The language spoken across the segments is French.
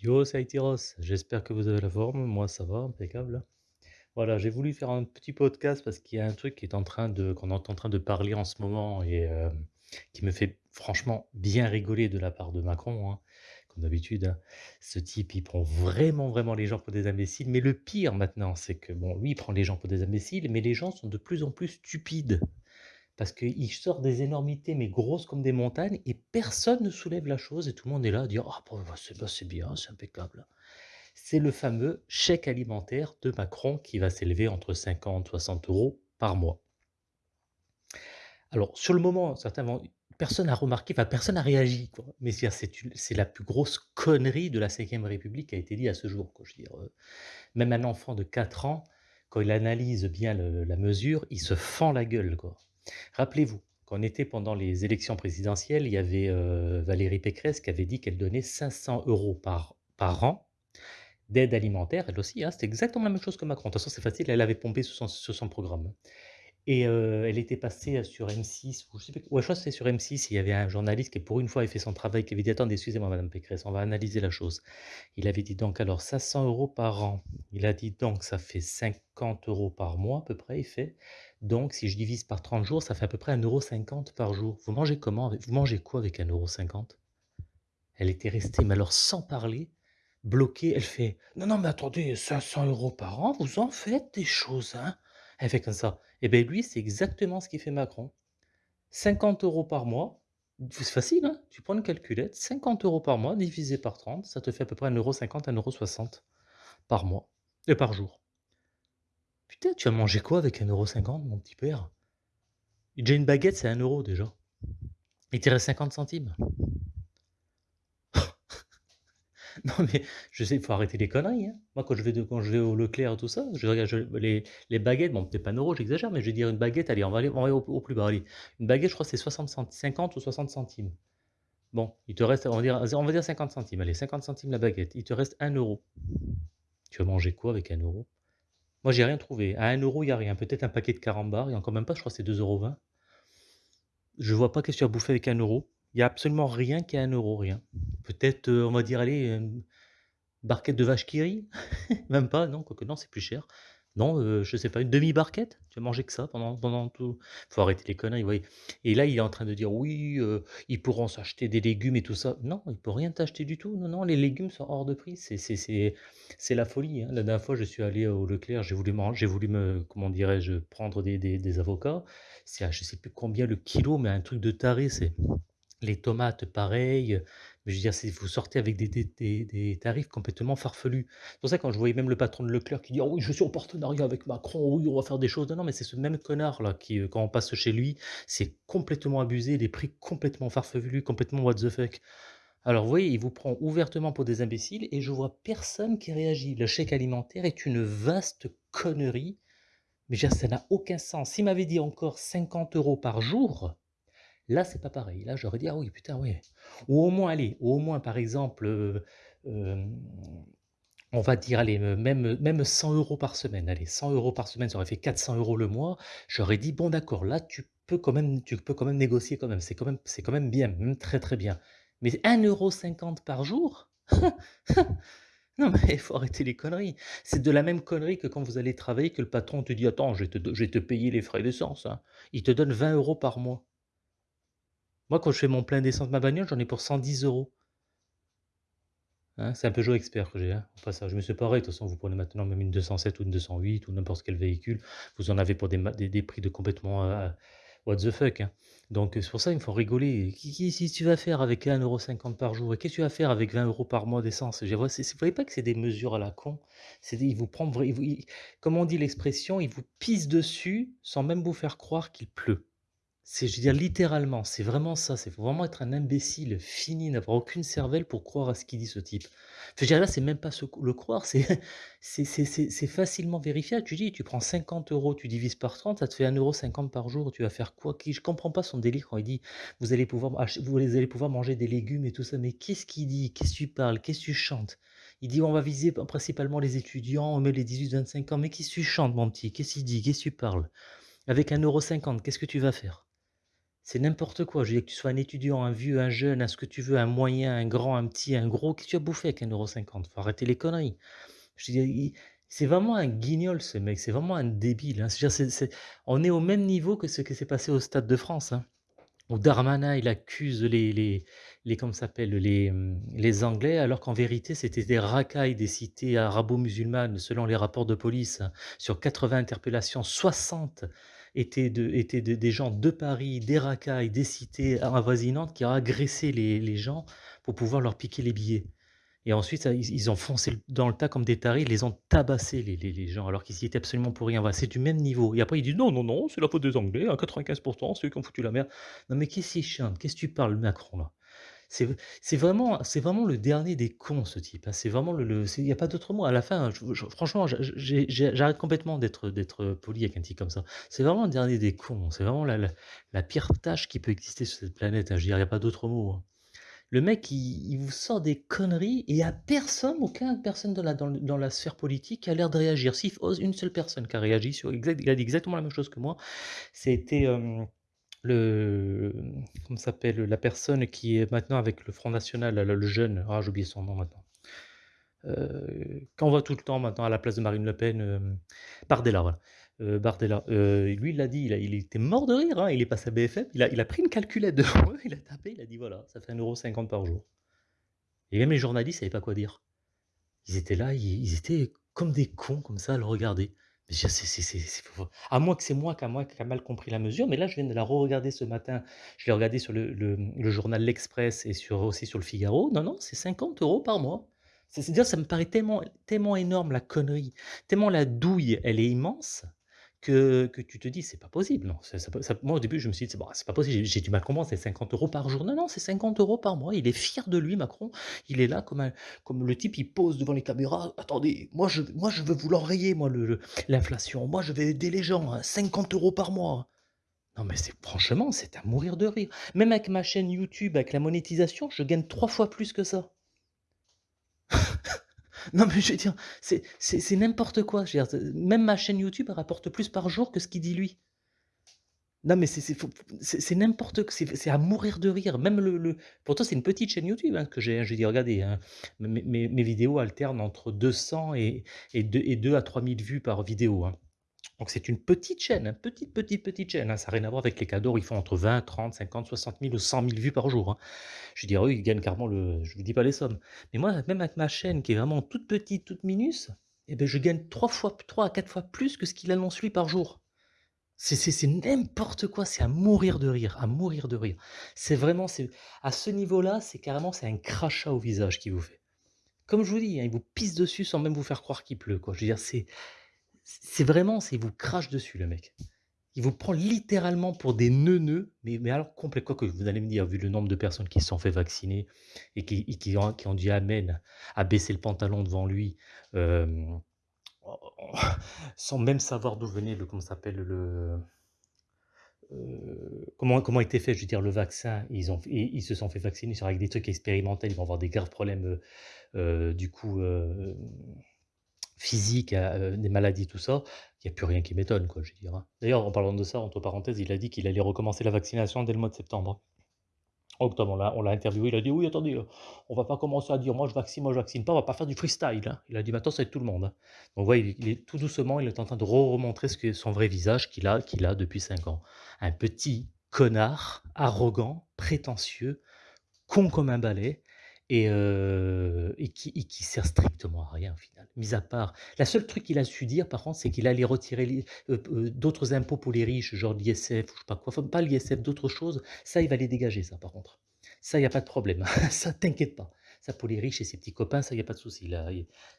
Yo, c'est j'espère que vous avez la forme, moi ça va, impeccable. Voilà, j'ai voulu faire un petit podcast parce qu'il y a un truc qui est en train de qu'on est en train de parler en ce moment et hem, qui me fait franchement bien rigoler de la part de Macron, hein, comme d'habitude, hein. Ce type, il prend vraiment, vraiment les gens pour des imbéciles, mais le pire maintenant, c'est que bon, lui, il prend les gens pour des imbéciles, mais les gens sont de plus en plus stupides. Parce qu'il sort des énormités, mais grosses comme des montagnes, et personne ne soulève la chose, et tout le monde est là à dire «Ah bah, c'est bien, c'est impeccable». C'est le fameux chèque alimentaire de Macron qui va s'élever entre 50 et 60 euros par mois. Alors, sur le moment, certains personne n'a remarqué, enfin personne n'a réagi. Mais c'est la plus grosse connerie de la Cinquième République qui a été dit à ce jour, heu, même un enfant de 4 ans, quand il analyse bien la mesure, il se fend la gueule. Rappelez-vous, on était pendant les élections présidentielles, il y avait, heu, Valérie Pécresse qui avait dit qu'elle donnait 500 euros par par an d'aide alimentaire, elle aussi, hein, c'était exactement la même chose que Macron. De toute façon, c'est facile, elle avait pompé sur son programme. Et heu, elle était passée, sur M6 ou je sais plus ouais, je crois que c'était sur M6, il y avait un journaliste qui, pour une fois, avait fait son travail, qui avait dit: «Attendez, excusez-moi madame Pécresse, on va analyser la chose». Il avait dit donc alors 500 euros par an. Il a dit donc ça fait 50 euros par mois à peu près, il fait. Donc si je divise par 30 jours, ça fait à peu près un euro cinquante par jour. Vous mangez comment vous mangez quoi avec un euro cinquante? Elle était restée, mais alors sans parler, bloquée, elle fait: «Non, non, mais attendez, 500 euros par an, vous en faites des choses, hein?» Elle fait comme ça. Et beh, lui, c'est exactement ce qu'il fait Macron. 50 euros par mois, c'est facile, hein, tu prends une calculette, 50 euros par mois divisé par 30, ça te fait à peu près un euro cinquante, un euro soixante par mois et par jour. Putain, tu as mangé quoi avec un euro cinquante, mon petit père? Déjà une baguette, c'est un euro déjà. Il te reste 50 centimes. Non, mais je sais, il faut arrêter les conneries, hein. Moi, quand je vais au Leclerc et tout ça, je regarde les baguettes, bon, peut-être pas un euro, j'exagère, mais je vais dire une baguette, allez, on va aller au plus bas. Une baguette, je crois, c'est 60 cent 50 ou 60 centimes. Bon, il te reste, on va dire on va dire 50 centimes, allez, 50 centimes la baguette. Il te reste un euro. Tu vas manger quoi avec un euro? Moi, j'ai rien trouvé. À un euro, il y a rien. Peut-être un paquet de carambars et encore même pas, je crois que c'est deux euros vingt. Je vois pas qu'est-ce que tu as bouffé avec un euro. Il y a absolument rien qui est un euro, rien. Peut-être, heu, on va dire, allez, hem Barquette de vache qui rit? Même pas, non, quoique non, c'est plus cher. Non, heu, je sais pas, une demi-barquette? Tu as mangé que ça pendant pendant tout? Faut arrêter les conneries, oui et là, il est en train de dire: «Oui, heu, ils pourront s'acheter des légumes et tout ça». Non, il peut rien t'acheter du tout. Non, non, les légumes sont hors de prix. C'est la folie, hein. La dernière fois, je suis allé au Leclerc, j'ai voulu man j'ai voulu me comment dirais-je? Prendre des des des avocats. C'est à je sais plus combien le kilo, mais un truc de taré, c'est les tomates pareil, je veux dire, vous sortez avec des tarifs complètement farfelus. C'est pour ça quand je voyais même le patron de Leclerc qui dit: «Ah oui, je suis en partenariat avec Macron, oui, on va faire des choses». Non, mais c'est ce même connard là qui, heu, quand on passe chez lui, c'est complètement abusé, des prix complètement farfelus, complètement what the fuck. Alors vous voyez, il vous prend ouvertement pour des imbéciles et je vois personne qui réagit. Le chèque alimentaire est une vaste connerie, mais je veux dire ça n'a aucun sens. S'il m'avait dit encore 50 euros par jour Là, c'est pas pareil. Là, j'aurais dit: «Ah oui, putain, ouais». Ou au moins, allez, au moins, par exemple, heu, hem, on va dire, allez, heu, même, même 100 euros par semaine. Allez, 100 euros par semaine, ça aurait fait 400 euros le mois. J'aurais dit: «Bon d'accord, là, tu peux quand même tu peux quand même négocier quand même. C'est quand même quand même bien, même très, très bien». Mais un euro cinquante par jour? Non, mais il faut arrêter les conneries. C'est de la même connerie que quand vous allez travailler, que le patron te dit: «Attends, je vais te je te payer les frais d'essence, hein». Il te donne 20 euros par mois. Moi, quand je fais mon plein d'essence de ma bagnole, j'en ai pour 110 €. Hein, c'est un Peugeot Expert que j'ai, passage. Mais c'est pareil, de toute façon, vous prenez maintenant même une 207 ou une 208 ou n'importe quel véhicule, vous en avez pour des prix de complètement, heu, what the fuck, hein. Donc heu, c'est pour ça, il me faut rigoler. Qui si tu vas faire avec 1,50 € par jour qu'est-ce que tu vas faire avec 20 euros par mois d'essence? Je vous voyez pas que c'est des mesures à la con? Vous comme on dit l'expression, il vous pisse dessus sans même vous faire croire qu'il pleut. C'est je veux dire littéralement, c'est vraiment ça, c'est faut vraiment être un imbécile fini, n'avoir aucune cervelle pour croire à ce qu'il dit ce type. Je veux dire là, c'est même pas se le croire, c'est c'est c'est c'est facilement vérifiable. Tu dis, tu prends 50 euros, tu divises par 30, ça te fait un euro cinquante par jour, tu vas faire quoi? Qui je comprends pas son délire quand il dit: «Vous allez pouvoir vous allez pouvoir manger des légumes et tout ça», mais qu'est-ce qu'il dit? Qu'est-ce que tu parles? Qu'est-ce que tu chantes? Il dit: «On va viser principalement les étudiants, mais les 18-25 ans», mais qu'est-ce que tu chantes mon petit? Qu'est-ce qu'il dit? Qu'est-ce que tu parles? Avec un euro cinquante, qu'est-ce que tu vas faire? C'est n'importe quoi. Je veux dire que tu sois un étudiant, un vieux, un jeune, un ce que tu veux, un moyen, un grand, un petit, un gros, que tu as bouffé avec 1,50 €? Faut arrêter les conneries. Il c'est vraiment un guignol ce mec, c'est vraiment un débile, hein. On est au même niveau que ce qui s'est passé au Stade de France, hein, où Darmanin il accuse les les les comment ça s'appelle? Les, mmh, les Anglais alors qu'en vérité c'était des racailles des cités arabo-musulmanes selon les rapports de police. hein. Sur 80 interpellations, 60 étaient de étaient de des gens de Paris, des racailles, des cités avoisinantes qui ont agressé les les gens pour pouvoir leur piquer les billets. Et ensuite, ils ils ont foncé dans le tas comme des tarés, ils les ont tabassés les les les gens, alors qu'ils y étaient absolument pour rien. Voilà, c'est du même niveau. Et après, il dit: «Non, non, non, c'est la faute des Anglais, à 95% c'est eux qui ont foutu la merde». Non, mais qu'est-ce qu'il chante? Qu'est-ce que tu parles, Macron, là? C'est vraiment vraiment le dernier des cons, ce type, hein. C'est vraiment le il y a pas d'autre mot. À la fin, franchement, j'arrête complètement d'être d'être poli avec un type comme ça. C'est vraiment le dernier des cons. C'est vraiment la pire tâche qui peut exister sur cette planète, hein. Je il y a pas d'autre mot, hein. Le mec, il vous sort des conneries et il y a personne, aucun personne dans la dans la sphère politique qui a l'air de réagir. Si ose une seule personne qui a réagi sur il a dit exactement la même chose que moi. C'était, hem, le, comment s'appelle? La personne qui est maintenant avec le Front national, le jeune, ah, j'ai oublié son nom maintenant. Heu, qu'on voit tout le temps maintenant à la place de Marine Le Pen, hem, Bardella, voilà. Heu, Bardella, lui, il l'a dit, il a était mort de rire, hein, il est passé à BFM, il a il a pris une calculette devant eux, il a tapé, il a dit: «Voilà, ça fait 1,50 € par jour» et même les journalistes savaient pas quoi dire. Ils étaient là, ils ils étaient comme des cons comme ça à le regarder. C'est à moins que c'est moi qui a mal compris la mesure, mais là, je viens de la re-regarder ce matin. Je l'ai regardé sur le journal L'Express et sur aussi sur Le Figaro. Non, non, c'est 50 euros par mois. C'est c'est dire ça me paraît tellement tellement énorme la connerie, tellement la douille, elle est immense que tu te dis: «C'est pas possible, non». Moi, au début, je me suis dit: «C'est pas possible». J'ai du mal comprendre, c'est 50 euros par jour. Non, non, c'est 50 euros par mois. Il est fier de lui, Macron. Il est là comme comme le type, il pose devant les caméras: «Attendez, moi je moi je veux vous l'enrayer moi le le l'inflation. Moi je vais aider les gens, hein, 50 € par mois». Non mais c'est franchement, c'est à mourir de rire. Même avec ma chaîne YouTube, avec la monétisation, je gagne 3 fois plus que ça. Non mais je veux dire, c'est n'importe quoi. Même ma chaîne YouTube, rapporte plus par jour que ce qu'il dit lui. Non mais c'est n'importe q c'est à mourir de rire. Même le le pourtant c'est une petite chaîne YouTube, hein, que j'ai. Je dis: «Regardez, hein, mes mes vidéos alternent entre 200 et et deux et 2 à 3 000 vues par vidéo, hein». Donc c'est une petite chaîne, hein, petite, petite, petite chaîne, hein. Ça a rien à voir avec les cadeaux, ils font entre 20-30-50-60 000 ou 100 000 vues par jour, hein. Je dire, eux, ils gagnent carrément le je vous dis pas les sommes. Mais moi, même avec ma chaîne qui est vraiment toute petite, toute minus, et beh, je gagne 3 fois 3 à 4 fois plus que ce qu'il annonce lui par jour. C'est n'importe quoi, c'est à mourir de rire, à mourir de rire. C'est vraiment à ce niveau-là, c'est carrément c'est un crachat au visage qu'il vous fait. Comme je vous dis, il vous pisse dessus sans même vous faire croire qu'il pleut, quoi. Je veux dire, c'est c'est vraiment c'est il vous crache dessus le mec. Il vous prend littéralement pour des neuneux, mais alors complet. Quoique vous allez me dire, vu le nombre de personnes qui se sont fait vacciner et qui ont qui ont dit amen à baisser le pantalon devant lui, hem, sans même savoir d'où venait le comment s'appelle? Le, heu, comment comment était fait, je veux dire, le vaccin. Ils se sont fait vacciner sur avec des trucs expérimentels, ils vont avoir des graves problèmes, heu, du coup, Physique, des maladies, tout ça, il y a plus rien qui m'étonne, quoi, je dire, hein. D'ailleurs, en parlant de ça, entre parenthèses, il a dit qu'il allait recommencer la vaccination dès le mois de septembre. Octobre, on l'a interviewé, il a dit: «Oui, attendez, on va pas commencer à dire: "Moi je vaccine, moi je vaccine pas", on va pas faire du freestyle, hein». Il a dit: «Maintenant, ça va être tout le monde, hein». Donc ouais, il est tout doucement, il est en train de re remontrer ce son vrai visage qu'il a qu'il a depuis 5 ans. Un petit connard, arrogant, prétentieux, con comme un balai et qui qui sert strictement à rien au final. Mis à part la seule truc qu'il a su dire par contre, c'est qu'il allait retirer d'autres impôts pour les riches, genre l'ISF ou je sais pas quoi, pas l'ISF, d'autres choses. Ça, il va les dégager ça par contre. Ça, il y a pas de problème. Ça, t'inquiète pas. Ça pour les riches et ses petits copains, ça, il y a pas de souci là,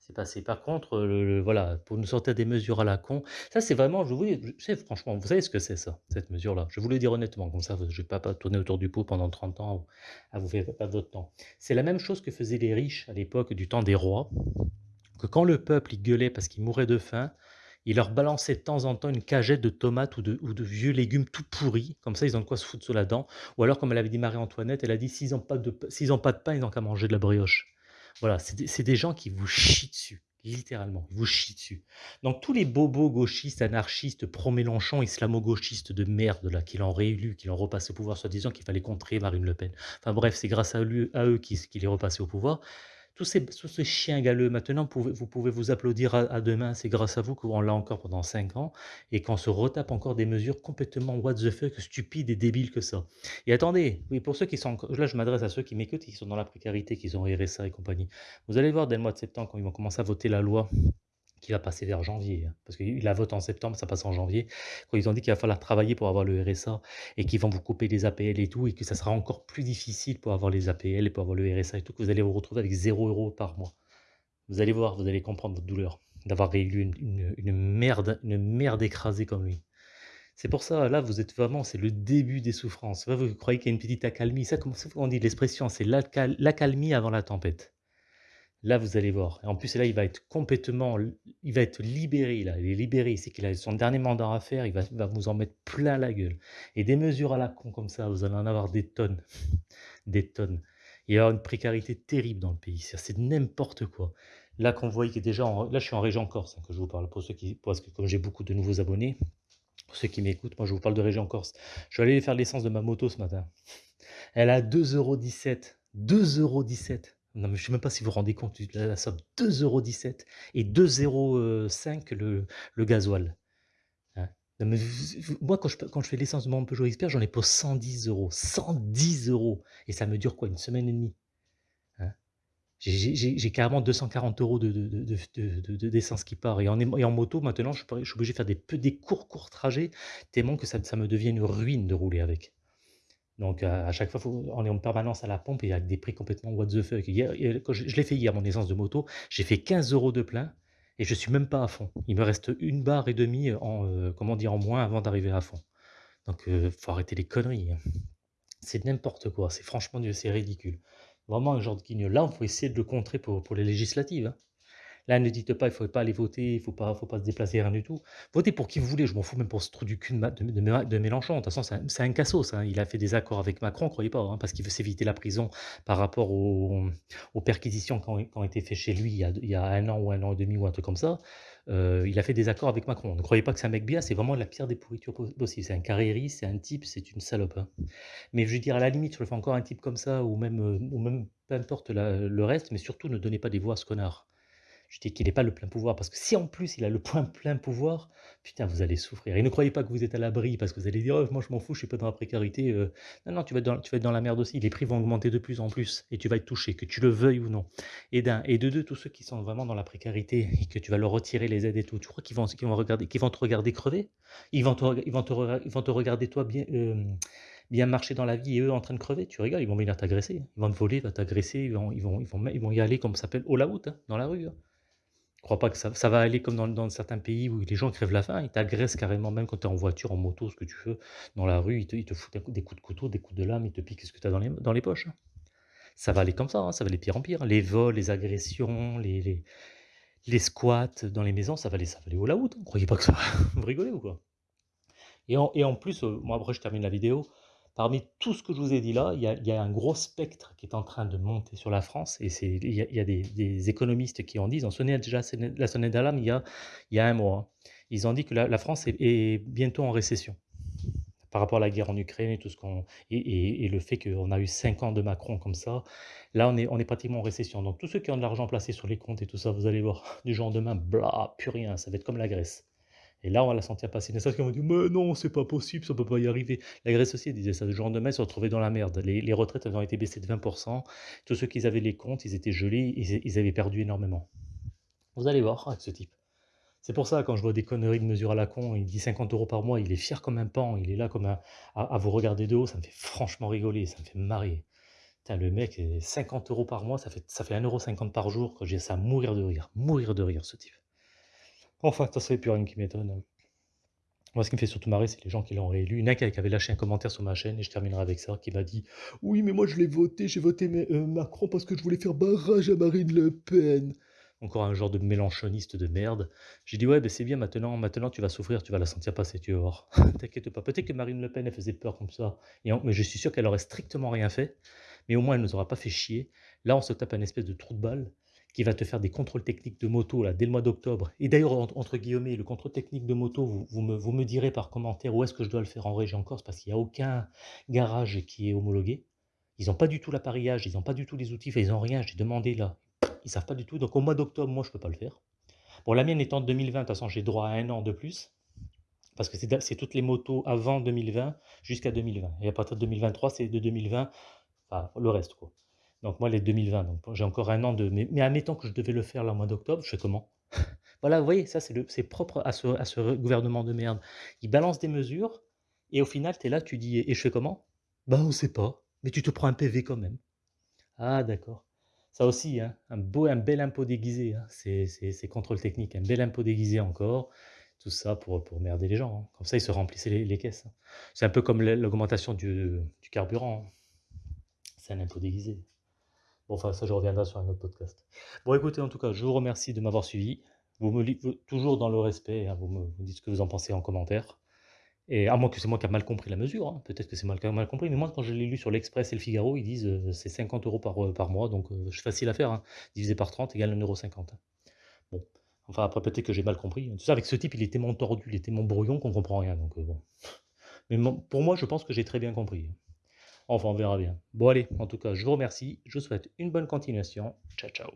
c'est passé. Par contre, heu, le voilà, pour nous sortir des mesures à la con, ça c'est vraiment je vous dis, je sais franchement, vous savez ce que c'est ça, cette mesure-là? Je vais vous le dire honnêtement, comme ça, je vais pas pas tourner autour du pot pendant 30 ans à vous faire perdre votre temps. C'est la même chose que faisaient les riches à l'époque du temps des rois, que quand le peuple, il gueulait parce qu'il mourait de faim, il leur balançait de temps en temps une cagette de tomates ou de vieux légumes tout pourris, comme ça ils ont de quoi se foutre sous la dent. Ou alors comme elle avait dit Marie-Antoinette, elle a dit: «S'ils ont pas de pas de pain, ils ont qu'à manger de la brioche». Voilà, c'est des gens qui vous chient dessus, littéralement, vous chie dessus. Donc tous les bobos gauchistes, anarchistes, pro-Mélenchon, islamo-gauchistes de merde là, qui l'ont réélu, qui l'ont repassé au pouvoir, soi-disant qu'il fallait contrer Marine Le Pen. Enfin bref, c'est grâce à, eux qu'il est repassé au pouvoir. Tous ces, chiens galeux, maintenant, vous pouvez vous, pouvez vous applaudir à, demain, c'est grâce à vous qu'on l'a encore pendant 5 ans, et qu'on se retape encore des mesures complètement what the fuck, stupides et débiles que ça. Et attendez, oui, pour ceux qui sont, là je m'adresse à ceux qui m'écoutent, qui sont dans la précarité, qui ont RSA et compagnie, vous allez voir dès le mois de septembre, quand ils vont commencer à voter la loi qui va passer vers janvier, hein, parce qu'il la vote en septembre, ça passe en janvier, quand ils ont dit qu'il va falloir travailler pour avoir le RSA, et qu'ils vont vous couper les APL et tout, et que ça sera encore plus difficile pour avoir les APL et pour avoir le RSA et tout, que vous allez vous retrouver avec 0 euros par mois. Vous allez voir, vous allez comprendre votre douleur d'avoir réélu une, merde, une merde écrasée comme lui. C'est pour ça, là, vous êtes vraiment, c'est le début des souffrances. vous croyez qu'il y a une petite accalmie. Ça, comment on dit l'expression C'est l'accalmie avant la tempête. Là, vous allez voir. En plus, là, il va être complètement, il va être libéré. Là, il est libéré. C'est qu'il a son dernier mandat à faire. Il va, va, vous en mettre plein la gueule. Et des mesures à la con comme ça, vous allez en avoir des tonnes, des tonnes. Il y a une précarité terrible dans le pays. C'est n'importe quoi. Là, qu'on voit qu'il est déjà, là, je suis en région Corse hein, que je vous parle pour ceux qui, parce que comme j'ai beaucoup de nouveaux abonnés, pour ceux qui m'écoutent, moi, je vous parle de région Corse. Je vais aller faire l'essence de ma moto ce matin. Elle a 2,17€. 2,17€ non, je ne sais même pas si vous vous rendez compte de la, somme. 2,17€ et 2,05€ le, le gasoil. Hein. moi, quand je, quand je fais l'essence de mon Peugeot Expert, j'en ai pour 110 euros. 110 euros Et ça me dure quoi Une semaine et demie? Hein. J'ai carrément 240 euros d'essence de, de, qui part. Et en, moto, maintenant, je, suis obligé de faire des, des courts, courts trajets, tellement que ça me devient une ruine de rouler avec. Donc à chaque fois, on est en permanence à la pompe et avec des prix complètement what the fuck. je, l'ai fait hier, mon essence de moto, j'ai fait 15 euros de plein et je suis même pas à fond. Il me reste une barre et demie en, euh, moins avant d'arriver à fond. Donc il euh, faut arrêter les conneries. Hein. C'est n'importe quoi, c'est franchement, c'est ridicule. Vraiment un genre de guignol. Là, on faut essayer de le contrer pour, pour les législatives. Hein. Là, ne dites pas, il ne faut pas aller voter, il ne faut pas, faut pas se déplacer, rien du tout. Votez pour qui vous voulez, je m'en fous même pour ce trou du cul de, de, Mélenchon. De toute façon, c'est un, cassos. Hein. Il a fait des accords avec Macron, croyez pas, hein, parce qu'il veut s'éviter la prison par rapport aux, perquisitions qui ont, été faites chez lui il y, a, un an ou un an et demi ou un truc comme ça. Euh, il a fait des accords avec Macron. Ne croyez pas que c'est un mec bien, c'est vraiment la pire des pourritures possibles. C'est un carriériste, c'est un type, c'est une salope. Hein. Mais je veux dire, à la limite, je le fais encore un type comme ça, ou même, euh, ou même peu importe le reste, mais surtout ne donnez pas des voix à ce connard. Je dis qu'il n'ait pas le plein pouvoir, parce que si en plus il a le point plein pouvoir, putain, vous allez souffrir. Et ne croyez pas que vous êtes à l'abri, parce que vous allez dire, oh, moi je m'en fous, je suis pas dans la précarité. Euh. Non, non, tu vas, être dans, tu vas être dans la merde aussi. Les prix vont augmenter de plus en plus, et tu vas être touché, que tu le veuilles ou non. Et d'un, et de deux, tous ceux qui sont vraiment dans la précarité, et que tu vas leur retirer les aides et tout, tu crois qu'ils vont, qu'ils vont, regarder, vont te regarder crever? Ils vont, te, ils, vont te, ils vont te regarder toi bien... Euh, bien marcher dans la vie et eux en train de crever, tu rigoles, ils vont venir t'agresser, ils vont te voler, ils vont t'agresser, ils vont, ils, vont, ils, vont, ils vont y aller comme ça s'appelle au la hein, dans la rue. Hein crois pas que ça, va aller comme dans, certains pays où les gens crèvent la faim, ils t'agressent carrément, même quand tu es en voiture, en moto, ce que tu veux, dans la rue, ils te, foutent des coups de couteau, des coups de lame, ils te piquent ce que tu as dans les, poches. Hein. Ça va aller comme ça, hein, ça va aller pire en pire. Les vols, les agressions, les, squats dans les maisons, ça va aller, ça va aller au la Vous croyez pas que ça va Vous rigolez ou quoi et en, et en, plus, euh, moi après je termine la vidéo, Parmi tout ce que je vous ai dit là, il y, a, un gros spectre qui est en train de monter sur la France, et il y a, des, économistes qui en disent, ont sonné déjà la sonnette d'alarme il, y a, un mois. Hein. Ils ont dit que la, France est, bientôt en récession par rapport à la guerre en Ukraine et tout ce qu'on et, le fait qu'on a eu cinq ans de Macron comme ça, là on est, on est pratiquement en récession. Donc tous ceux qui ont de l'argent placé sur les comptes et tout ça, vous allez voir du jour au demain, bla, plus rien, ça va être comme la Grèce. Et là, on va la sentir passer. Ça, qu'on va dire, mais non, c'est pas possible, ça peut pas y arriver. La Grèce aussi disait ça. Le jour de mai, se retrouvaient dans la merde. Les, retraites avaient été baissées de 20%. Tous ceux qui avaient les comptes, ils étaient gelés, ils, avaient perdu énormément. Vous allez voir avec ce type. C'est pour ça, quand je vois des conneries de mesure à la con, il dit 50 euros par mois, il est fier comme un pan, il est là comme un, à, vous regarder de haut, ça me fait franchement rigoler, ça me fait marrer. Putain, le mec, 50 euros par mois, ça fait, ça fait 1,50€ par jour, j'ai ça à mourir de rire, mourir de rire, ce type. Enfin, ça serait plus rien qui m'étonne. Moi, ce qui me fait surtout marrer, c'est les gens qui l'ont réélu. Il y en a qui avait lâché un commentaire sur ma chaîne, et je terminerai avec ça, qui m'a dit « Oui, mais moi je l'ai voté, j'ai voté euh, Macron parce que je voulais faire barrage à Marine Le Pen. » Encore un genre de mélanchoniste de merde. J'ai dit « Ouais, ben c'est bien, maintenant, maintenant tu vas souffrir, tu vas la sentir passer, tu vas voir. T'inquiète pas. Peut-être que Marine Le Pen, elle faisait peur comme ça, mais je suis sûr qu'elle aurait strictement rien fait, mais au moins elle nous aura pas fait chier. Là, on se tape un espèce de trou de balle qui va te faire des contrôles techniques de moto là, dès le mois d'octobre. Et d'ailleurs, entre guillemets, le contrôle technique de moto, vous, me, direz par commentaire où est-ce que je dois le faire en région Corse, parce qu'il n'y a aucun garage qui est homologué. Ils n'ont pas du tout l'appareillage, ils n'ont pas du tout les outils, ils n'ont rien. J'ai demandé là, ils savent pas du tout. Donc au mois d'octobre, moi, je peux pas le faire. Bon, la mienne étant de 2020, de toute façon, j'ai droit à un an de plus. Parce que c'est toutes les motos avant 2020 jusqu'à 2020. Et à partir de 2023, c'est de 2020, enfin le reste quoi. Donc moi, les 2020, donc j'ai encore un an de... Mais, admettons que je devais le faire là au mois d'octobre, je fais comment? Voilà, vous voyez, ça c'est propre à ce, à ce gouvernement de merde. Il balance des mesures, et au final, tu es là, tu dis, et je fais comment? Bah on sait pas, mais tu te prends un PV quand même. Ah d'accord. Ça aussi, hein, un beau, un bel impôt déguisé, hein. c'est contrôle technique, un bel impôt déguisé encore, tout ça pour, pour merder les gens. Hein. Comme ça, ils se remplissaient les, caisses. Hein. C'est un peu comme l'augmentation du, du, carburant. C'est un impôt déguisé. Bon, enfin, ça, je reviendrai sur un autre podcast. Bon, écoutez, en tout cas, je vous remercie de m'avoir suivi. Vous me toujours dans le respect, vous me dites ce que vous en pensez en commentaire. Et à moins que c'est moi qui ai mal compris la mesure, hein. peut-être que c'est ai mal compris, mais moi quand je l'ai lu sur l'Express et le Figaro, ils disent euh, c'est 50 euros par, euh, par mois, donc euh, c'est facile à faire, hein. divisé par 30 égale 1,50€. Hein. Bon, enfin après peut-être que j'ai mal compris. Tout ça avec ce type, il était mon tordu, il était mon brouillon qu'on comprend rien, donc bon. Mais pour moi, je pense que j'ai très bien compris. Enfin, on verra bien. Bon allez, en tout cas, je vous remercie, je vous souhaite une bonne continuation. Ciao, ciao.